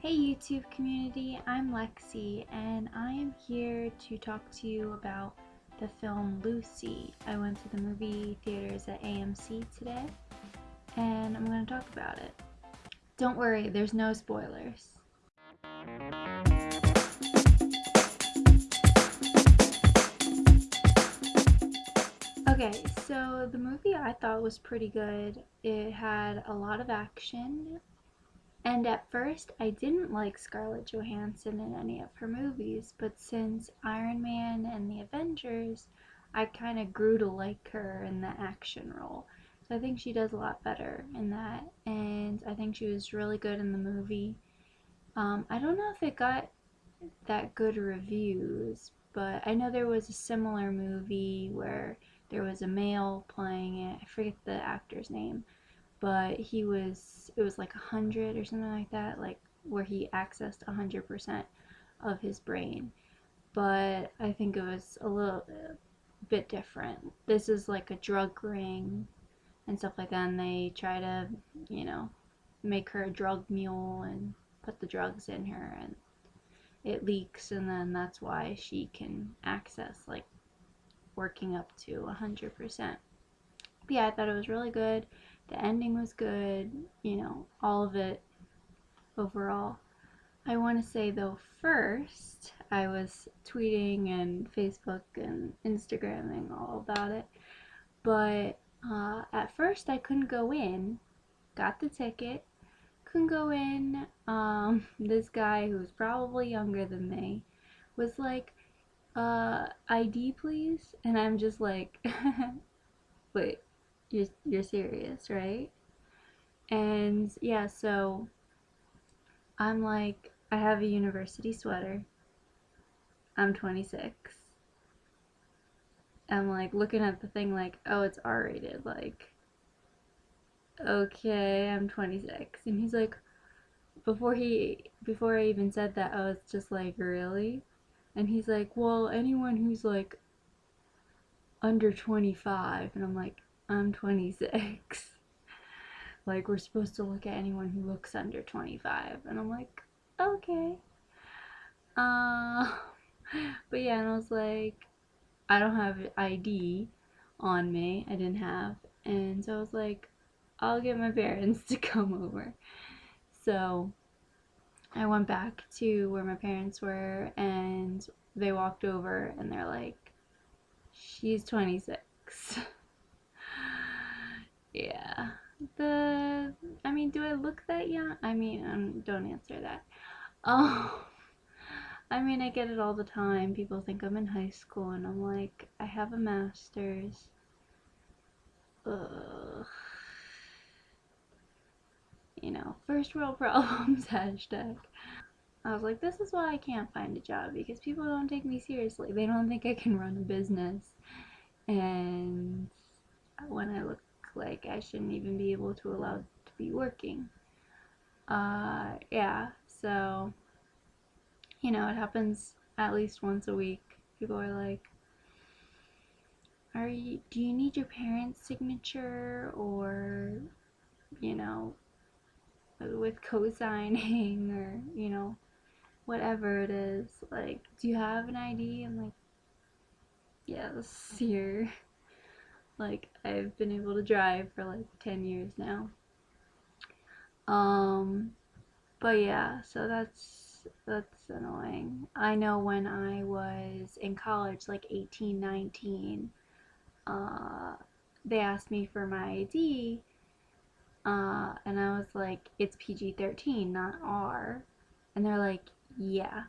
Hey YouTube community, I'm Lexi and I am here to talk to you about the film Lucy. I went to the movie theaters at AMC today and I'm going to talk about it. Don't worry, there's no spoilers. Okay, so the movie I thought was pretty good. It had a lot of action and at first, I didn't like Scarlett Johansson in any of her movies, but since Iron Man and the Avengers, I kind of grew to like her in the action role. So I think she does a lot better in that, and I think she was really good in the movie. Um, I don't know if it got that good reviews, but I know there was a similar movie where there was a male playing it. I forget the actor's name but he was it was like a hundred or something like that like where he accessed a hundred percent of his brain. But i think it was a little uh, bit different. This is like a drug ring and stuff like that and they try to you know make her a drug mule and put the drugs in her and it leaks and then that's why she can access like working up to a hundred percent. Yeah i thought it was really good the ending was good, you know, all of it overall. I want to say though, first, I was tweeting and Facebook and Instagramming all about it, but uh, at first I couldn't go in, got the ticket, couldn't go in. Um, this guy who's probably younger than me was like, uh, ID please? And I'm just like, wait, you're, you're serious, right? And yeah, so I'm like, I have a university sweater. I'm 26. I'm like looking at the thing like, oh, it's R rated. Like, okay, I'm 26. And he's like, before he, before I even said that, I was just like, really? And he's like, well, anyone who's like under 25. And I'm like, I'm 26. like, we're supposed to look at anyone who looks under 25. And I'm like, okay. Uh, but yeah, and I was like, I don't have ID on me. I didn't have. And so I was like, I'll get my parents to come over. So I went back to where my parents were and they walked over and they're like, she's 26. Yeah. The, I mean, do I look that young? I mean, um, don't answer that. Oh, I mean, I get it all the time. People think I'm in high school, and I'm like, I have a master's. Ugh. You know, first world problems, hashtag. I was like, this is why I can't find a job because people don't take me seriously. They don't think I can run a business. And when I look like I shouldn't even be able to allow to be working. Uh, yeah, so, you know, it happens at least once a week. People are like, are you, do you need your parents' signature or, you know, with co-signing or, you know, whatever it is. Like, do you have an ID? I'm like, yes, here. Like I've been able to drive for like 10 years now. Um, but yeah, so that's that's annoying. I know when I was in college, like 18, 19, uh, they asked me for my ID, uh, and I was like, it's PG 13, not R. And they're like, yeah.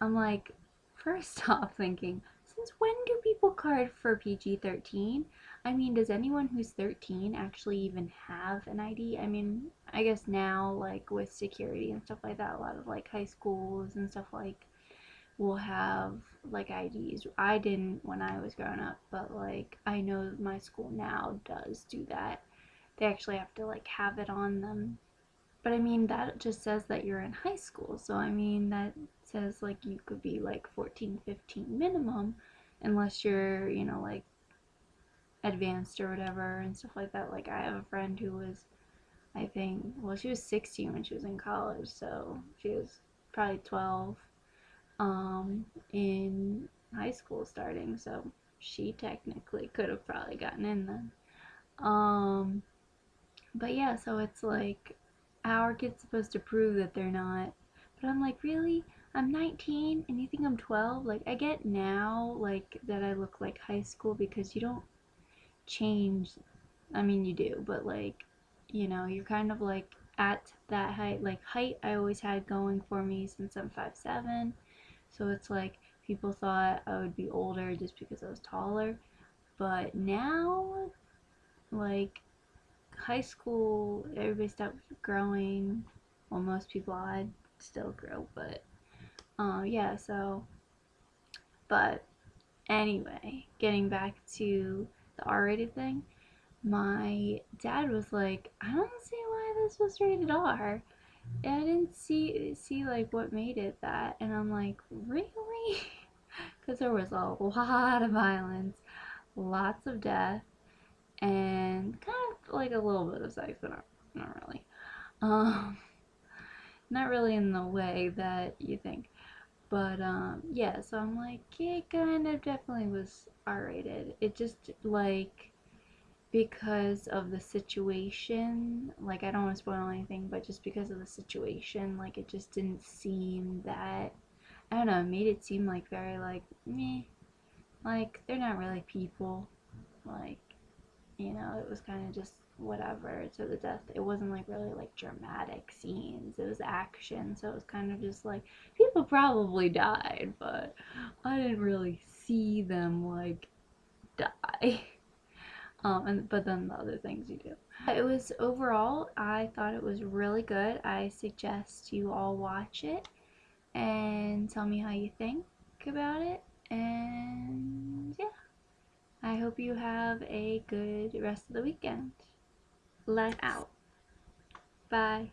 I'm like, first off, thinking, since when do people card for PG-13? I mean, does anyone who's 13 actually even have an ID? I mean, I guess now, like, with security and stuff like that, a lot of, like, high schools and stuff like will have, like, IDs. I didn't when I was growing up, but, like, I know my school now does do that. They actually have to, like, have it on them. But, I mean, that just says that you're in high school, so, I mean, that says, like, you could be, like, 14, 15 minimum, unless you're, you know, like advanced or whatever and stuff like that. Like I have a friend who was I think. Well, she was 16 when she was in college, so she was probably 12 um, in high school starting, so she technically could have probably gotten in then. Um, but yeah, so it's like, our kid's supposed to prove that they're not. But I'm like, really? I'm 19 and you think I'm 12? Like, I get now, like, that I look like high school because you don't change. I mean, you do, but like, you know, you're kind of like at that height. Like, height I always had going for me since I'm 5'7. So it's like, people thought I would be older just because I was taller. But now, like, high school, everybody stopped growing. Well, most people I still grow, but uh, yeah, so, but anyway, getting back to the R-rated thing, my dad was like, I don't see why this was rated R. And I didn't see see like what made it that, and I'm like, really? Because there was a lot of violence, lots of death, and kind of like a little bit of sex, but not, not really. Um, not really in the way that you think. But um, yeah, so I'm like, it kind of definitely was R-rated. It just like because of the situation, like I don't want to spoil anything, but just because of the situation, like it just didn't seem that I don't know, made it seem like very like me, Like they're not really people. Like, you know, it was kind of just whatever to the death. It wasn't like really like dramatic scenes. It was action, so it was kind of just like people probably died, but I didn't really see them like die. Um, and but then the other things you do. It was overall, I thought it was really good. I suggest you all watch it and tell me how you think about it. And yeah, I hope you have a good rest of the weekend let out. Bye.